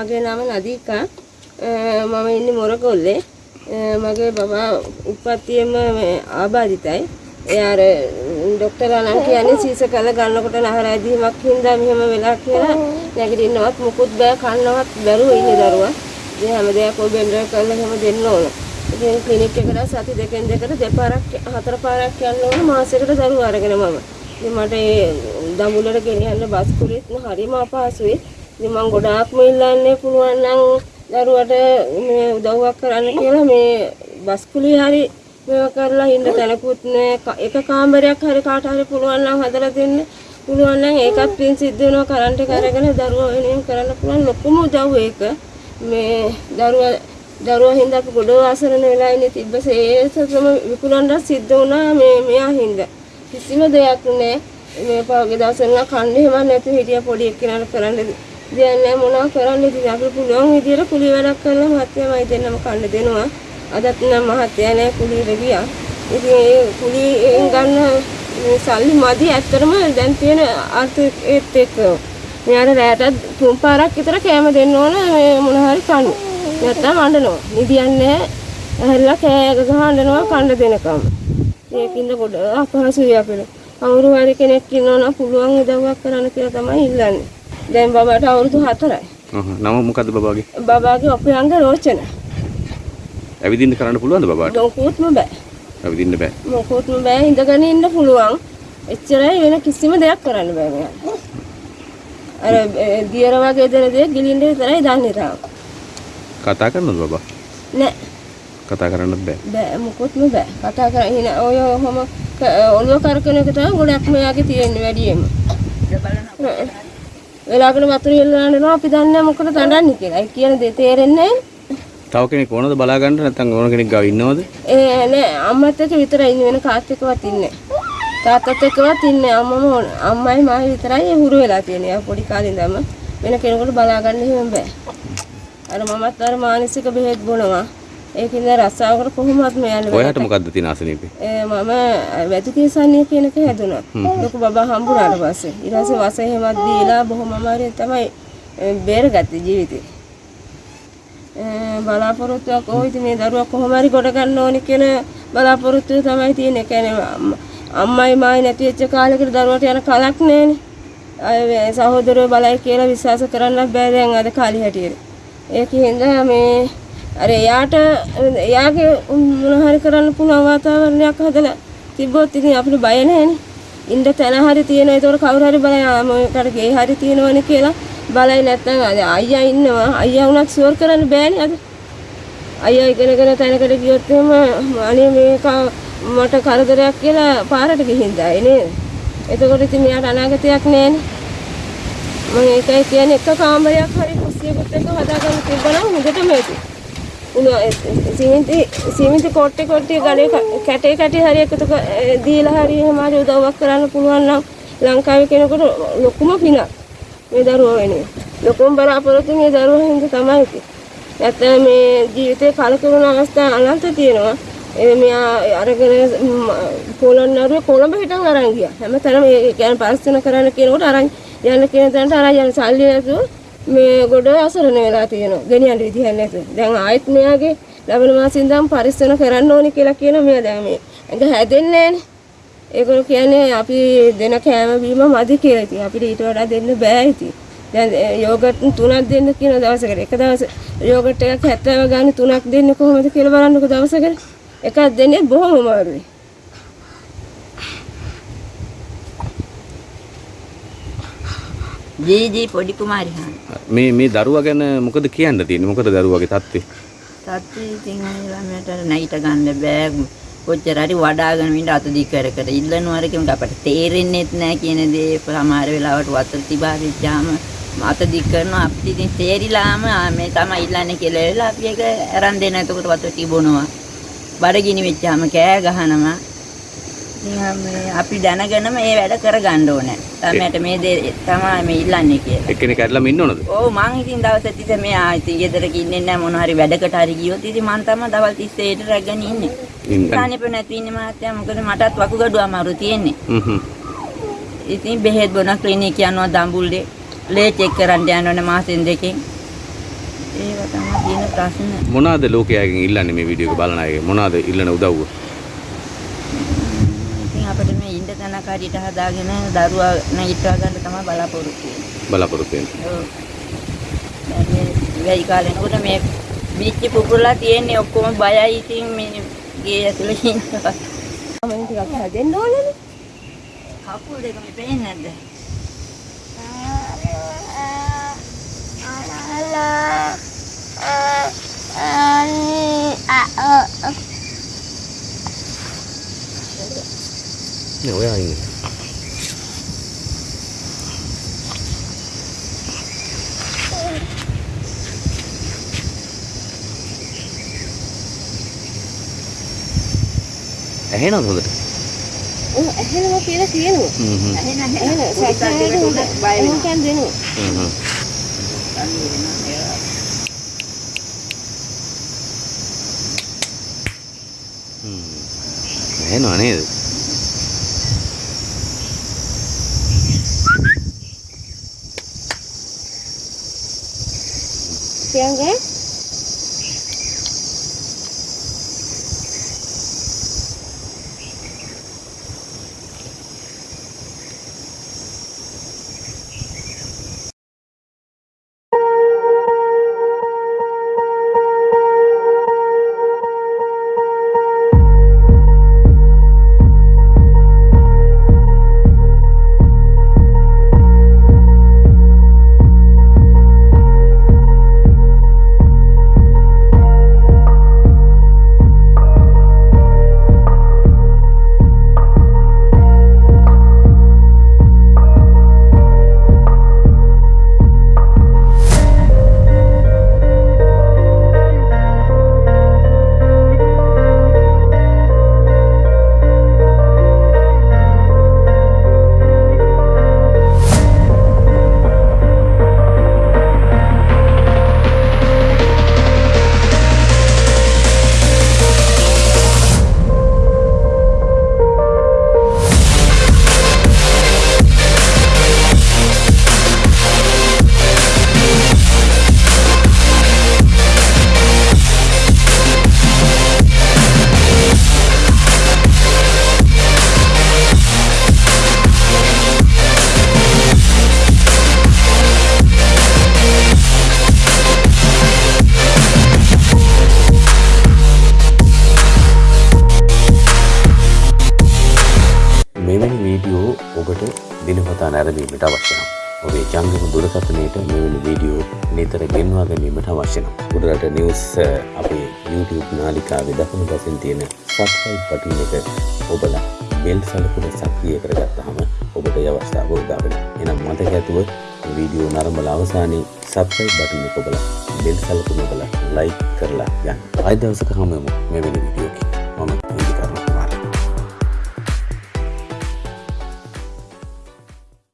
මගේ නම නදීකා. මම ඉන්නේ මොරගොල්ලේ. මගේ බබා උපත්තියෙම මේ ආබාධිතයි. එයා අර ડોක්ටර්ලා නම් කියන්නේ සීස කළ ගන්නකොට නහර ඇදීමක් හින්දා මෙහෙම වෙලා කියලා නැගිටින්නවත් මුකුත් බෑ කන්නවත් බැරුව ඉන්නේ දරුවා. ඉතින් හැම දෙයක් ඔය බෙන්ඩර් කරලා එහෙම දෙන්න ඕන. ඉතින් ක්ලිනික් එකට සති දෙකෙන් දෙකට දෙපාරක් හතර පාරක් යන්න ඕන මාසෙකට දරුවා අරගෙන මම. ඉතින් මට ඒ දඹුල්ලට ගෙනියන්න බස් කුලිත් හරිම අපහසුයි. ඉතින් මම ගොඩාක්ම ඉල්ලන්නේ පුළුවන් නම් දරුවට මේ උදව්වක් කරන්න කියලා මේ බස් කුලිය හරි මේවා කරලා ඉන්න තැනකුත් නෑ. එක කාමරයක් හරි කාට හරි පුළුවන් නම් හදලා දෙන්න. පුළුවන් නම් ඒකත් පින් සිද්ධ වෙනවා. කරන්ට් එක අරගෙන දරුවා වෙනුවෙන් කරන්න පුළුවන්. ලොකුම උදව් ඒක. මේ දරුවා දරුවා හින්දා අපි ගොඩ ආසරණ වෙලා ඉන්නේ. තිබ්බ සේසම විකුණන්න සිද්ධ වුණා මේ මෙයා හින්දා. කිසිම දෙයක් නෑ. මේ පහුගිය දවස්වල කන්නේ එහෙම නැතුව හිටියා පොඩි එක්කෙනාට කරන්න දෙයක් නෑ මොනවා කරන්න ඉතින් අපිට පුළුවන් විදියට කුලි වැඩක් කරලා මහත්යමයි දෙන්නම කන්න දෙනවා අදත් නම් මහත්තයා නෑ කුලියට ගියා. ඉතින් ඒ කුලියෙන් ගන්න මේ සල්ලි මදි ඇත්තටම දැන් තියෙන ආර්ථිකයේත් එක්ක. මෙයාට රැයට තුන් පාරක් විතර කෑම දෙන්න ඕන මේ මොන හරි කන්න. නැත්තම් අඬනවා. නිදියන්නේ නැහැ. ඇහැරලා කෑ ගහනවා කන්න දෙනකම්. ඒකින්ද ගොඩ අපහසුයි අපිට. කවුරු හරි කෙනෙක් ඉන්නවා නම් පුළුවන් උදව්වක් කරන්න කියලා තමයි ඉල්ලන්නේ. දැන් බබාට අවුරුදු 4යි. ඔහො නම මොකද්ද බබාගේ? බබාගේ ඔපයංග රෝචන. ඇවිදින්න කරන්න පුළුවන්ද බබාට? ලොකුත්ම බෑ. ඇවිදින්න බෑ. මොකොත්ම බෑ ඉඳගෙන ඉන්න පුළුවන්. එච්චරයි වෙන කිසිම දෙයක් කරන්න බෑ මෙයාට. අර දියර වගේ දෙන දේ ගිලින්න විතරයි දන්නේ තාම. කතා කරනවද බබා? නෑ කතා කරන්නත් බෑ. බෑ මොකොත්ම බෑ. කතා කරගෙන ඔය ඔහම ඔළුව කරකන එක තමයි ගොඩක් මෙයාගේ තියෙන්නේ වැඩියෙන්ම. වෙලාවකට වතුර හෙල්ලනවා අපි දන්නේ නැහැ මොකද දඬන්නේ කියලා. ඒ කියන දේ තේරෙන්නේ නැහැ. තව කෙනෙක් ඕනද බලා ගන්න නැත්නම් ඕන කෙනෙක් ගාව ඉන්නවද? ඒ නෑ. අම්මත් එක්ක විතරයි ඉන්නේ. වෙන කාත් එක්කවත් ඉන්නේ තාත්තත් එක්කවත් ඉන්නේ අම්මම අම්මයි මායි විතරයි හුරු වෙලා තියෙන්නේ. පොඩි කාලේ ඉඳන්ම වෙන කෙනෙකුට බලා ගන්න එහෙම බෑ. අර මමත් අර මානසික බෙහෙත් බොනවා ඒකින්ද රස්සාවකට කොහොමවත් මෙයන්නේ ඔයාට මොකද්ද තියෙන අසනීපේ? මම වැදුකේසන්නේ කියන එක හැදුනා ලොකු බබා හම්බුනාට පස්සේ ඊට පස්සේ වස එහෙමත් දීලා බොහොම අමාරුවෙන් තමයි බේරගත්තේ ජීවිතේ බලාපොරොත්තුවක් ඕ ඉතින් මේ දරුවා කොහොම හරි ගොඩ ගන්න ඕනි කියන බලාපොරොත්තුව තමයි තියෙන්නේ. කියන්නේ අම්ම- අම්මයි මායි නැති වෙච්ච කාලෙකට දරුවට යන කලක් නැහැනේ. අය සහෝදරයෝ බලයි කියලා විශ්වාස කරන්න බෑ දැන් අද කාලේ හැටියට. ඒකින්ද මේ අර එයාට එයාගේ මොන හරි කරන්න පුළුවන් වාතාවරණයක් හදලා තිබ්බොත් ඉතින් අපිට බය නැහැනේ. ඉන්න තැන හරි තියෙනවා. ඒතකොට කවුරු හරි බලයි ආ මොකට ගේ හරි තියෙනවනේ කියලා බලයි නැත්නම් අද අයියා ඉන්නවා. අයියා වුණත් ෂුවර් කරන්න බෑනේ අද. අයියා ඉගෙනගෙන තැනකට ගියොත් එහෙම අනේ මේක මට කරදරයක් කියලා පාරට ගිහින් දායි නේද? එතකොට ඉතින් මෙයාට අනාගතයක් නැහැනේ. මම ඒකයි කියන්නේ එක කාමරයක් හරි කුස්සියකට එක හදාගන්න තිබ්බනම් හොඳටම ඇති. උණු සිමෙන්ති සිමෙන්ති කොට්ටේ කොට්ටේ ගලේ ක- කැටේ කැටේ හරි එකතු ක- ඒ දීලා හරි එහෙම හරි උදව්වක් කරන්න පුළුවන් නම් ලංකාවේ කෙනෙකුට ලොකුම පිනක් මේ දරුවෝ වෙනුවෙන්. ලොකුම බලාපොරොත්තු මේ දරුවෝ හින්දා තමයි ඉතින්. නැත්නම් මේ ජීවිතේ කලකිරුණ අවස්ථා අනන්ත තියෙනවා. ඒ මෙයා අරගෙන පොළොන්නරුවේ කොළඹ හිටන් අරන් ගියා. හැමතැනම ඒ කියන්නේ පරිස්සම කරන්න කියනකොට අරන් යන්න කියන තැනට අරන් යන සල්ලි නැතුව මේ ගොඩ අසරණ වෙලා තියෙනවා. ගෙනියන්න විදිහක් නැතුව. දැන් ආයෙත් මෙයාගේ ලබන මාසෙන් ඉඳන් පරිස්සම කරන්න ඕනි කියලා කියන මෙයා දැන් මේ ඇඟ හැදෙන්නේ නැහනේ. ඒගොල්ලෝ කියන්නේ අපි දෙන කෑම බීම මදි කියලා. ඉතින් අපිට ඊට වඩා දෙන්න බෑ ඉතින්. දැන් යෝගට් තුනක් දෙන්න කියන දවසකට එක දවස යෝගට් එකක් 70 ගානේ තුනක් දෙන්නේ කොහොමද කියලා බලන්නකෝ දවසකට. එකක් දෙන්නේ බොහොම අමාරුයි. ජී ජී පොඩි කුමාරි හාන්. මේ මේ දරුවා ගැන මොකද කියන්න තියෙන්නේ? මොකද දරුවාගේ තත්ත්වය? තාත්ති ඉතින් ළමයට නැගිට ගන්න බෑ. කොච්චර හරි වඩාගෙන ඉන්න අත දි කර කර ඉල්ලනවා රකම අපට තේරෙන්නේත් නැහැ කියන දේ සමහර වෙලාවට වතුර තිබා වෙච්චාම අත දි කරනවා අපිට ඉතින් තේරිලාම මේ තමයි ඉල්ලන්නේ කියලා අපි ඒක අරන් දෙන එතකොට වතුර තිබුණා. බඩගිනි වෙච්චාම කෑ ගහනවා. අපි දැනගෙනම මේ වැඩ කරගන්න ඕනේ. තමයට මේ දේ තමයි මේ ඉල්ලන්නේ කියලා. එක්කෙනෙක් ඇදලාම ඉන්න ඕනද? ඔව් මං ඉතින් දවස් තිස්සේ මේ ආ ඉතින් ගෙදරක ඉන්නේ නැහැ මොන හරි වැඩකට හරි ගියොත් ඉතින් මං තමයි දවල් 30 ට රැගෙන ඉන්නේ. ඉන්න. ඉස්සානෙප නැති ඉන්නේ මහත්තයා මොකද මටත් වකුගඩු අමාරු තියෙන්නේ. හ්ම් ඉතින් බෙහෙත් බොන ක්ලිනික් යනවා දඹුල්ලේ ලේ චෙක් කරන්න යන්න ඕනේ මාසෙන් දෙකෙන්. ඒව තමයි තියෙන ප්‍රශ්න. මොනවාද ලෝකයාගෙන් ඉල්ලන්නේ මේ වීඩියෝ එක බලන අයගෙන් මොනවාද ඉල්ලන උදව්ව ඉන්න තැනක් හරියට හදාගෙන දරුවා නැගිටවා ගන්න තමයි බලාපොරොත්තු වෙන්නේ. බලාපොරොත්තු වෙන්නේ ඔව්. දැන් මේ වෙයි කාලෙනකොට මේ බීච් පුපුරලා තියෙන්නේ ඔක්කොම බයයි ඉතින් මේ ගේ ඇතුලේ ඉන්නවා. මම ටිකක් හැදෙන්න ඕනනේ. කකුල් දෙක මේ පේන්නේ නැද්ද? නේ ඔයා ඉන්නේ ඇහෙනවද හොඳට ඔව් ඇහෙනවා කියලා කියනවා. හ්ම් හ්ම් ඇහෙන ඇහෙන නැහැ. සත්‍යයට හොඳ බය වෙනවා. එහෙනම් දෙනවා. හ්ම් හ්ම් හ්ම් ඇහෙනව නේද ¿eh? ඔබට දිනපතා නැරඹීමට අවශ්‍ය නම් ඔබේ ජංගම දුරකථනයට මෙවැනි වීඩියෝ නිතර ගෙන්වා ගැනීමට අවශ්‍ය නම් උඩරට නිවුස් අ, අපේ YouTube නාලිකාවේ දකුණු පසින් තියෙන සබ්ස්ක්‍රයිබ් බටන් එක ඔබලා බෙල් සලකුණ සක්‍රිය කරගත්තාම ඔබට ඒ අවස්ථාව උදා වෙනවා. එහෙනම් මතක ඇතුව මේ වීඩියෝ නරඹලා අවසානයේ සබ්ස්ක්‍රයිබ් බටන් එක ඔබලා බෙල් සලකුණ ඔබලා ලයික් කරලා යන්න. ආයෙ දවසක හමු වෙමු මෙවැනි වීඩියෝකින්.